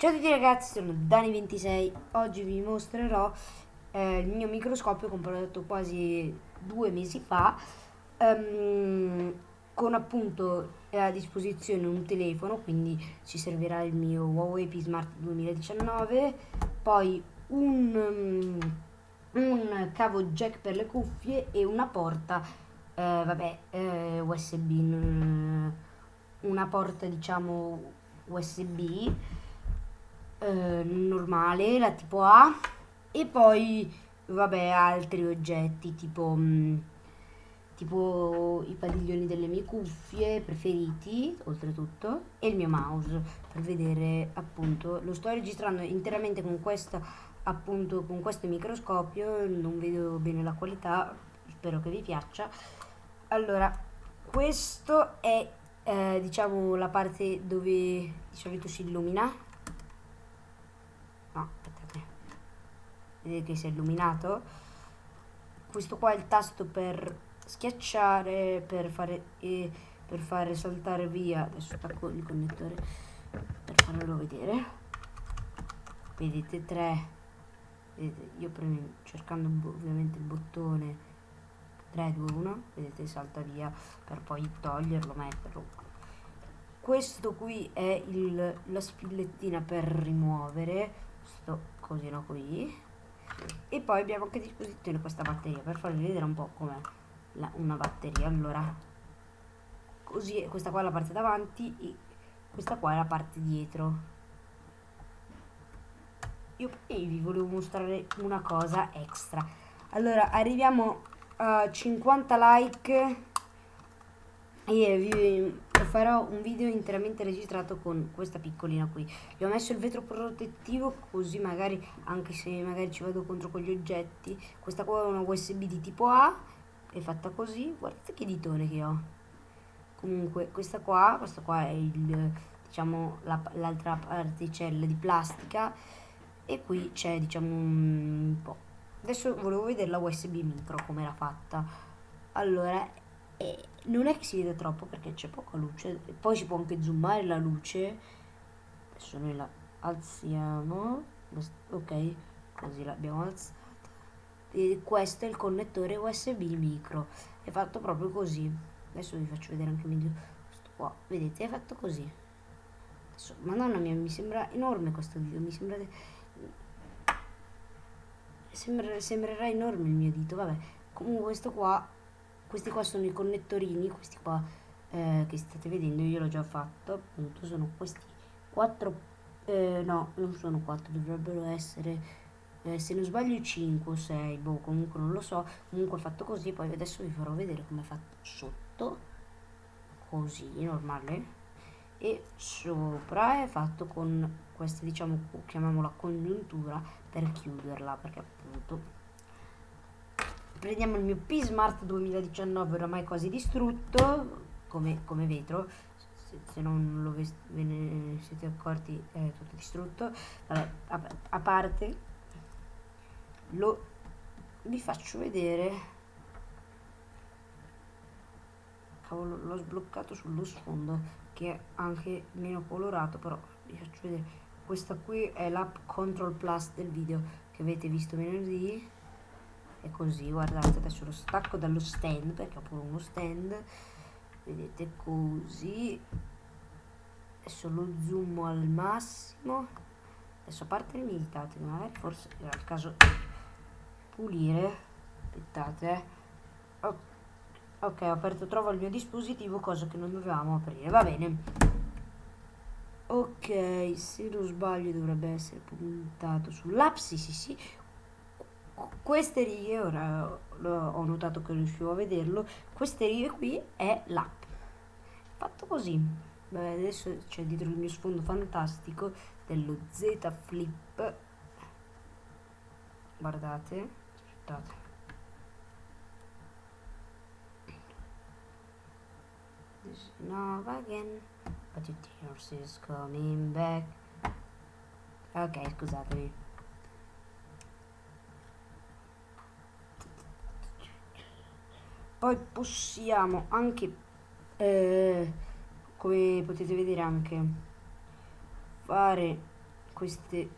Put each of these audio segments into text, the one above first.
Ciao a tutti ragazzi, sono Dani26, oggi vi mostrerò eh, il mio microscopio comprato quasi due mesi fa um, con appunto a disposizione un telefono, quindi ci servirà il mio Huawei P Smart 2019, poi un, um, un cavo jack per le cuffie e una porta, eh, vabbè, eh, USB, una porta diciamo USB eh, normale, la tipo A, e poi vabbè altri oggetti tipo, mh, mm, tipo i padiglioni delle mie cuffie preferiti, oltretutto, e il mio mouse per vedere appunto, lo sto registrando interamente con questo appunto con questo microscopio, non vedo bene la qualità, spero che vi piaccia. Allora, questo è eh, diciamo la parte dove di solito si illumina no aspettate vedete che si è illuminato. Questo qua è il tasto per schiacciare per fare e per fare saltare via. Adesso stacco il connettore per farvelo vedere. Vedete 3 vedete io premo cercando ovviamente il bottone 3 2 1 vedete salta via per poi toglierlo metterlo. Questo qui è il, la spillettina per rimuovere sto cosino qui. E poi abbiamo anche a disposizione questa batteria per farvi vedere un po' com'è una batteria. Allora così questa qua è la parte davanti e questa qua è la parte dietro. Io poi vi volevo mostrare una cosa extra. Allora arriviamo a 50 like e vi farò un video interamente registrato con questa piccolina qui. Gli ho messo il vetro protettivo così magari anche se magari ci vado contro con gli oggetti questa qua è una usb di tipo A è fatta così. Guardate che ditone che ho. Comunque questa qua questa qua è il diciamo l'altra la, particella di plastica. E qui c'è diciamo un po' adesso volevo vedere la usb micro come era fatta. Allora e non è che si vede troppo perché c'è poca luce. Poi si può anche zoomare la luce. Adesso noi la alziamo. Ok così l'abbiamo alzata. E questo è il connettore usb micro. È fatto proprio così. Adesso vi faccio vedere anche video. Questo qua vedete è fatto così. Adesso, madonna mia mi sembra enorme questo video. Mi sembra, sembrerà enorme il mio dito. Vabbè comunque questo qua questi qua sono i connettorini questi qua eh, che state vedendo io l'ho già fatto appunto sono questi quattro eh, no non sono quattro dovrebbero essere eh, se non sbaglio 5 o 6 boh comunque non lo so. Comunque è fatto così poi adesso vi farò vedere come è fatto sotto così normale. E sopra è fatto con questa diciamo chiamiamola congiuntura per chiuderla perché appunto prendiamo il mio P Smart 2019 oramai quasi distrutto come, come vetro. Se, se, non lo ve ne siete accorti è tutto distrutto. Vabbè, a, a parte lo vi faccio vedere. Cavolo l'ho sbloccato sullo sfondo che è anche meno colorato però vi faccio vedere. Questa qui è l'app Control Plus del video che avete visto venerdì è così guardate adesso lo stacco dallo stand perché ho pure uno stand vedete così. Adesso lo zoom al massimo. Adesso a parte le militate magari forse era il caso pulire aspettate oh, ok ho aperto trovo il mio dispositivo cosa che non dovevamo aprire va bene. Ok se non sbaglio dovrebbe essere puntato sull'app sì sì sì queste righe, ora ho notato che riuscivo a vederlo, queste righe qui è l'app. Fatto così. Beh, adesso c'è dietro il mio sfondo fantastico dello Z Flip. Guardate, aspettate. This Nova again, but it is coming back. Ok, scusatevi. Poi possiamo anche eh, come potete vedere anche fare queste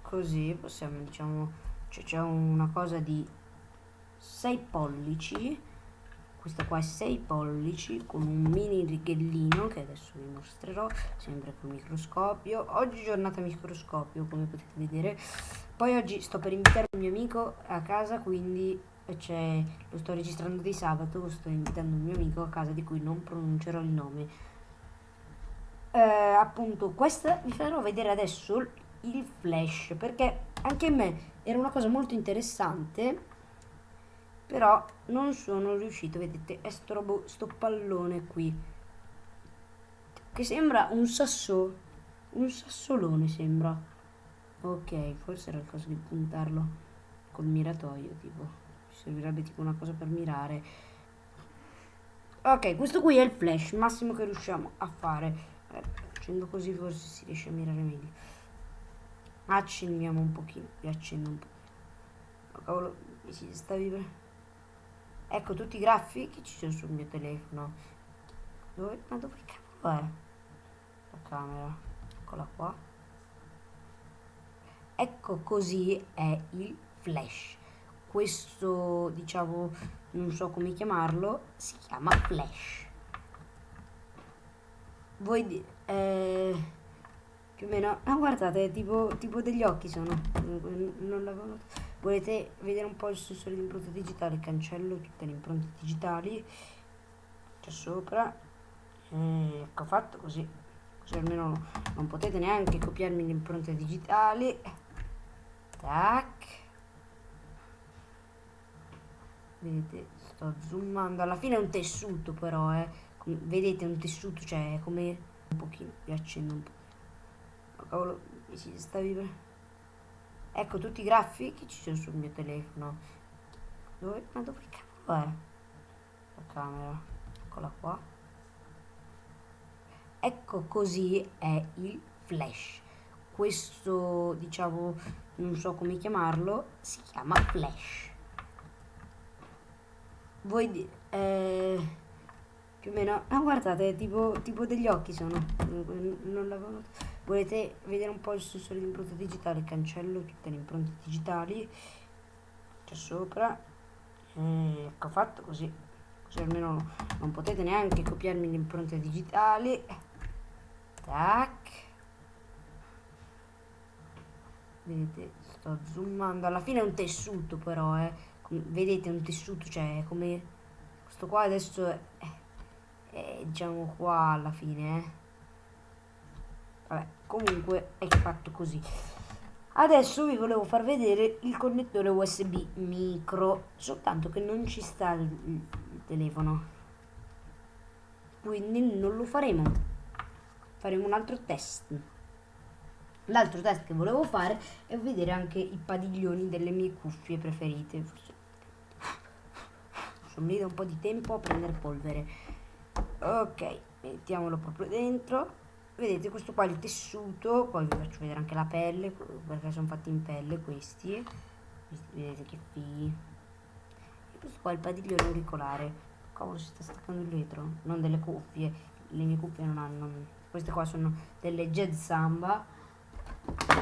così possiamo diciamo c'è cioè una cosa di 6 pollici questa qua è 6 pollici con un mini righellino che adesso vi mostrerò sempre col microscopio. Oggi giornata microscopio come potete vedere. Poi oggi sto per invitare un mio amico a casa quindi cioè, lo sto registrando di sabato sto invitando un mio amico a casa di cui non pronuncerò il nome. Eh, appunto questa vi farò vedere adesso il flash perché anche a me era una cosa molto interessante però non sono riuscito vedete è sto, sto pallone qui che sembra un sasso un sassolone sembra. Ok forse era il caso di puntarlo col miratoio tipo ci servirebbe tipo una cosa per mirare. Ok questo qui è il flash massimo che riusciamo a fare. Eh, facendo così forse si riesce a mirare meglio. Accendiamo un pochino vi accendo un po' oh, cavolo mi si sta vibrando Ecco tutti i graffi che ci sono sul mio telefono. Dove? Ma dove cavolo è? La camera. Eccola qua. Ecco così è il flash. Questo, diciamo, non so come chiamarlo, si chiama flash. Voi... Eh, più o meno... Ah, guardate, tipo, tipo degli occhi sono. Non l'avevo notato. Volete vedere un po' il sensore di impronta digitale? Cancello tutte le impronte digitali. C'è sopra. E ecco fatto così. Così almeno no, non potete neanche copiarmi le impronte digitali. Tac. Vedete, sto zoomando. Alla fine è un tessuto però, eh. vedete, un tessuto, cioè come un pochino. Vi accendo un po'. Oh, cavolo, mi si sta vivendo. Ecco tutti i graffi che ci sono sul mio telefono. Dove? Ma dove cavolo è? La camera. Eccola qua. Ecco così è il flash. Questo, diciamo, non so come chiamarlo, si chiama flash. Voi... Eh, più o meno... Ah, guardate, tipo, tipo degli occhi sono. Non l'avevo notato. Volete vedere un po' il sensore di impronta digitale? Cancello tutte le impronte digitali. C'è sopra. E ecco fatto così. Così almeno non potete neanche copiarmi le impronte digitali. Tac. Vedete, sto zoomando. Alla fine è un tessuto però, eh. Vedete, è un tessuto, cioè come... Questo qua adesso è, è diciamo qua alla fine, eh. Vabbè, comunque è fatto così. Adesso vi volevo far vedere il connettore USB micro, soltanto che non ci sta il, il telefono. Quindi non lo faremo. Faremo un altro test. L'altro test che volevo fare è vedere anche i padiglioni delle mie cuffie preferite. Sono lì da un po' di tempo a prendere polvere. Ok, mettiamolo proprio dentro vedete questo qua è il tessuto poi vi faccio vedere anche la pelle perché sono fatti in pelle questi vedete che fighi. E questo qua è il padiglione auricolare cavolo si sta staccando il vetro non delle cuffie le mie cuffie non hanno queste qua sono delle jazz samba.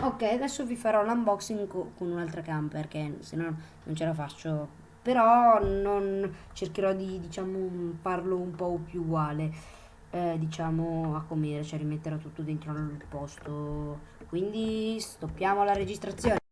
Ok adesso vi farò l'unboxing co con un'altra cam perché se no non ce la faccio però non cercherò di diciamo farlo un po' più uguale eh, diciamo a comere, cioè rimetterà tutto dentro al posto. Quindi stoppiamo la registrazione.